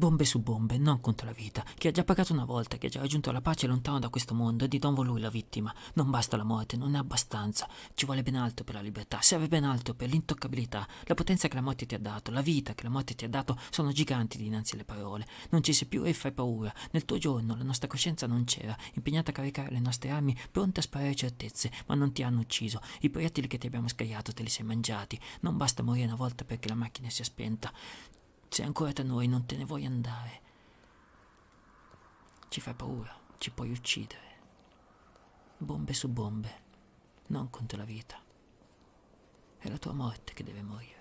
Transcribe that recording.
Bombe su bombe, non contro la vita. Chi ha già pagato una volta, che ha già raggiunto la pace lontano da questo mondo, è di nuovo lui la vittima. Non basta la morte, non è abbastanza. Ci vuole ben altro per la libertà, serve ben altro per l'intoccabilità. La potenza che la morte ti ha dato, la vita che la morte ti ha dato, sono giganti dinanzi alle parole. Non ci sei più e fai paura. Nel tuo giorno la nostra coscienza non c'era, impegnata a caricare le nostre armi, pronte a sparare certezze, ma non ti hanno ucciso. I proiettili che ti abbiamo scagliato te li sei mangiati. Non basta morire una volta perché la macchina sia spenta. Sei ancora tra noi, non te ne vuoi andare. Ci fai paura, ci puoi uccidere. Bombe su bombe, non contro la vita. È la tua morte che deve morire.